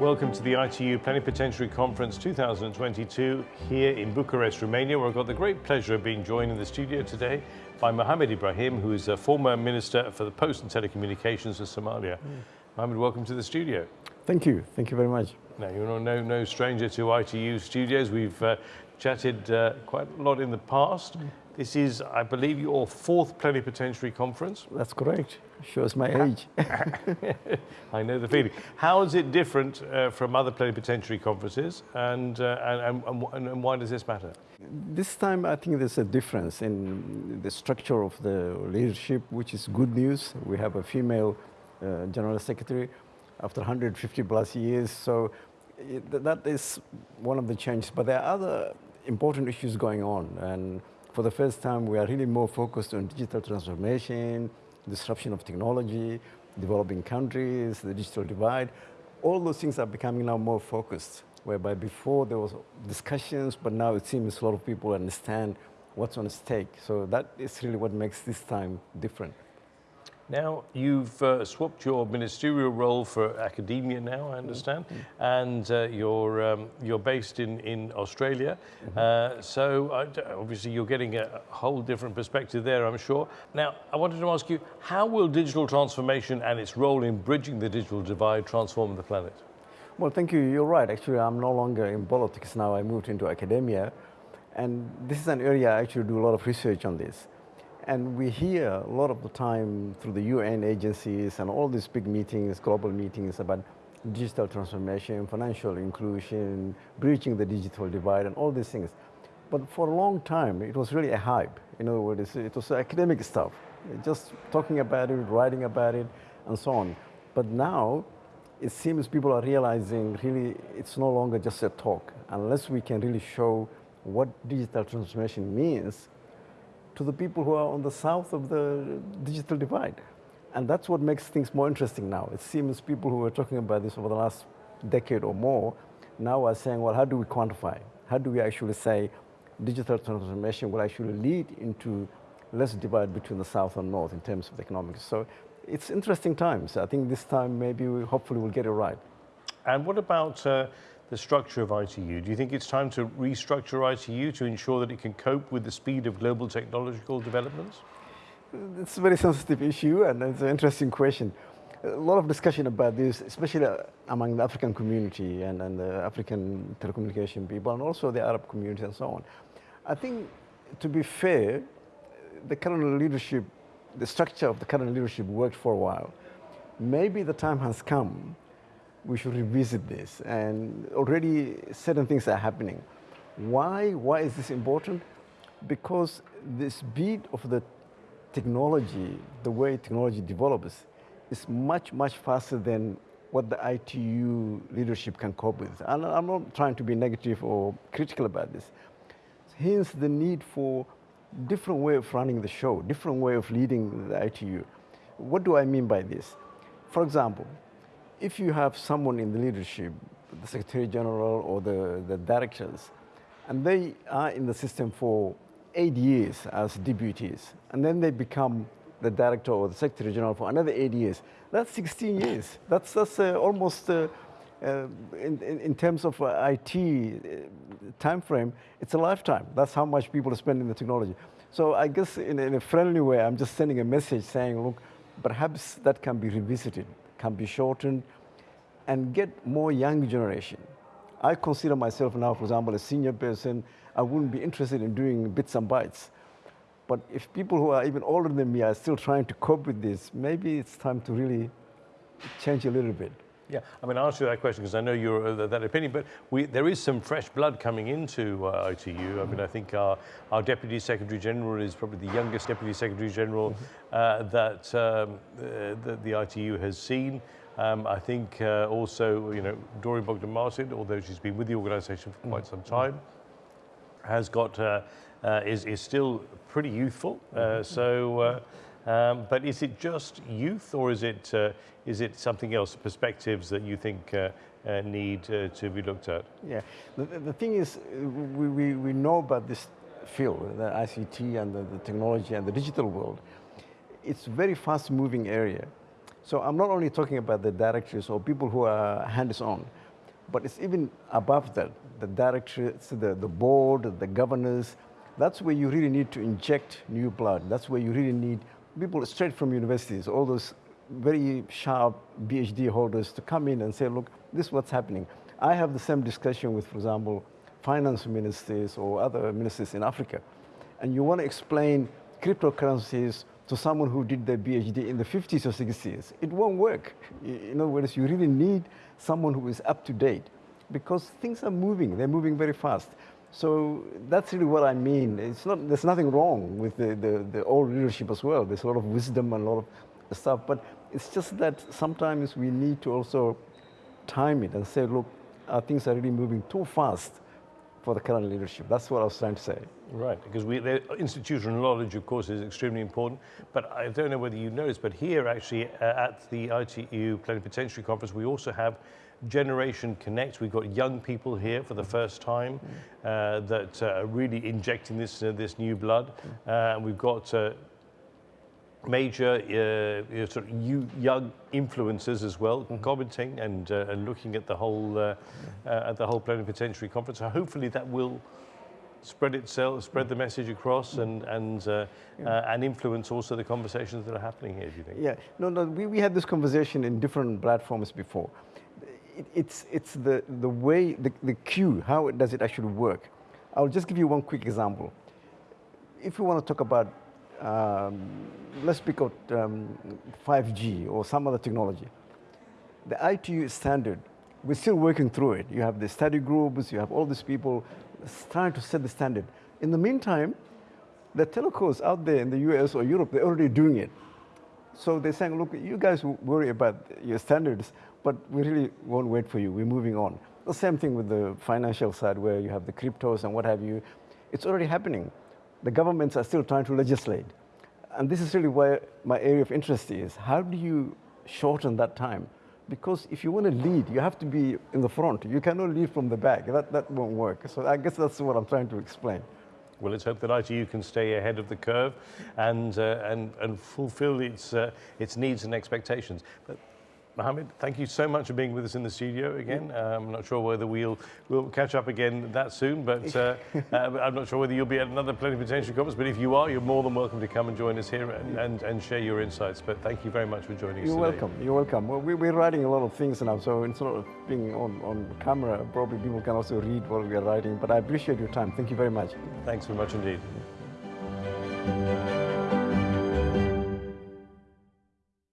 Welcome to the ITU Plenipotentiary Conference 2022 here in Bucharest, Romania, where I've got the great pleasure of being joined in the studio today by Mohamed Ibrahim, who is a former Minister for the Post and Telecommunications of Somalia. Mm. Mohamed, welcome to the studio. Thank you. Thank you very much. Now, you're no, no stranger to ITU studios. We've uh, chatted uh, quite a lot in the past. Mm. This is, I believe, your fourth plenipotentiary conference. That's correct. Shows my age. I know the feeling. How is it different uh, from other plenipotentiary conferences, and, uh, and, and, and, why does this matter? This time, I think there's a difference in the structure of the leadership, which is good news. We have a female uh, general secretary after 150 plus years, so it, that is one of the changes. But there are other important issues going on, and for the first time, we are really more focused on digital transformation, disruption of technology, developing countries, the digital divide. All those things are becoming now more focused, whereby before there was discussions, but now it seems a lot of people understand what's on stake. So that is really what makes this time different. Now, you've uh, swapped your ministerial role for academia now, I understand, mm -hmm. and uh, you're, um, you're based in, in Australia. Mm -hmm. uh, so obviously you're getting a whole different perspective there, I'm sure. Now, I wanted to ask you, how will digital transformation and its role in bridging the digital divide transform the planet? Well, thank you. You're right. Actually, I'm no longer in politics now. I moved into academia. And this is an area I actually do a lot of research on this. And we hear a lot of the time through the UN agencies and all these big meetings, global meetings about digital transformation, financial inclusion, breaching the digital divide and all these things. But for a long time, it was really a hype. In other words, it was academic stuff, just talking about it, writing about it, and so on. But now, it seems people are realizing really it's no longer just a talk. Unless we can really show what digital transformation means, to the people who are on the south of the digital divide. And that's what makes things more interesting now. It seems people who were talking about this over the last decade or more now are saying, well, how do we quantify? How do we actually say digital transformation will actually lead into less divide between the south and north in terms of the economics? So it's interesting times. I think this time maybe we hopefully we'll get it right. And what about uh, the structure of ITU? Do you think it's time to restructure ITU to ensure that it can cope with the speed of global technological developments? It's a very sensitive issue and it's an interesting question. A lot of discussion about this, especially uh, among the African community and, and the African telecommunication people and also the Arab community and so on. I think, to be fair, the current leadership, the structure of the current leadership worked for a while. Maybe the time has come we should revisit this. And already certain things are happening. Why? Why is this important? Because the speed of the technology, the way technology develops, is much, much faster than what the ITU leadership can cope with. And I'm not trying to be negative or critical about this. Hence the need for different way of running the show, different way of leading the ITU. What do I mean by this? For example, if you have someone in the leadership, the Secretary General or the, the directors, and they are in the system for eight years as deputies, and then they become the director or the Secretary General for another eight years, that's 16 years. That's, that's uh, almost, uh, uh, in, in, in, terms of uh, IT uh, time frame, it's a lifetime. That's how much people spend in the technology. So I guess in, in a friendly way, I'm just sending a message saying, look, perhaps that can be revisited can be shortened and get more young generation. I consider myself now, for example, a senior person. I wouldn't be interested in doing bits and bytes. But if people who are even older than me are still trying to cope with this, maybe it's time to really change a little bit. Yeah, I mean, I'll answer that question because I know you're uh, that opinion, but we, there is some fresh blood coming into uh, ITU. I mean, I think our, our Deputy Secretary General is probably the youngest Deputy Secretary General mm-hmm. uh, that, um, uh, that the ITU has seen. Um, I think uh, also, you know, Doreen Bogdan Martin, although she's been with the organisation for quite some time, has got, uh, is, is still pretty youthful. Mm-hmm. so, um, but is it just youth or is it, uh, is it something else, perspectives that you think uh, uh, need uh, to be looked at? Yeah, the, the thing is, we, we, we know about this field, the ICT and the, the technology and the digital world. It's a very fast moving area. So I'm not only talking about the directors or people who are hands-on, But it's even above that, the directors, the, the board, the governors, that's where you really need to inject new blood. That's where you really need people straight from universities, all those very sharp PhD holders to come in and say, look, this is what's happening. I have the same discussion with, for example, finance ministers or other ministers in Africa. And you want to explain cryptocurrencies to someone who did their PhD in the 50s or 60s. It won't work. In other words, you really need someone who is up to date because things are moving. They're moving very fast. So that's really what I mean. It's not, there's nothing wrong with the, the, the old leadership as well. There's a lot of wisdom and a lot of stuff, but it's just that sometimes we need to also time it and say, look, uh, things are really moving too fast for the current leadership. That's what I was trying to say. Right, because we, the institutional knowledge, of course, is extremely important. But I don't know whether you noticed, but here actually uh, at the ITU Plenipotentiary Conference, we also have Generation Connect. We've got young people here for the first time uh, that uh, are really injecting this uh, this new blood. Uh, we've got uh, major uh, sort of young influencers as well, mm -hmm. commenting and, uh, and looking at the whole uh, uh, at the whole plenipotentiary conference. So hopefully that will spread itself, spread the message across, and and uh, yeah. uh, and influence also the conversations that are happening here. Do you think? Yeah, no, no. We, we had this conversation in different platforms before it, it's, it's the, the way, the, the queue, how it does it actually work? I'll just give you one quick example. If you want to talk about, um, let's pick out um, 5G or some other technology, the ITU standard, we're still working through it. You have the study groups, you have all these people trying to set the standard. In the meantime, the telcos out there in the US or Europe, they're already doing it. So they're saying, look, you guys worry about your standards, but we really won't wait for you. We're moving on. The same thing with the financial side where you have the cryptos and what have you. It's already happening. The governments are still trying to legislate. And this is really where my area of interest is. How do you shorten that time? Because if you want to lead, you have to be in the front. You cannot lead from the back. That, that won't work. So I guess that's what I'm trying to explain. Well, let's hope that ITU can stay ahead of the curve and, uh, and, and fulfill its, uh, its needs and expectations. But Mohammed, thank you so much for being with us in the studio again. Uh, I'm not sure whether we'll we'll catch up again that soon, but uh, uh, I'm not sure whether you'll be at another plenipotentiary conference. But if you are, you're more than welcome to come and join us here and, and, and share your insights. But thank you very much for joining you're us. You're welcome. You're welcome. Well, we, are writing a lot of things now, so instead of being on, on camera, probably people can also read what we are writing. But I appreciate your time. Thank you very much. Thanks very much indeed.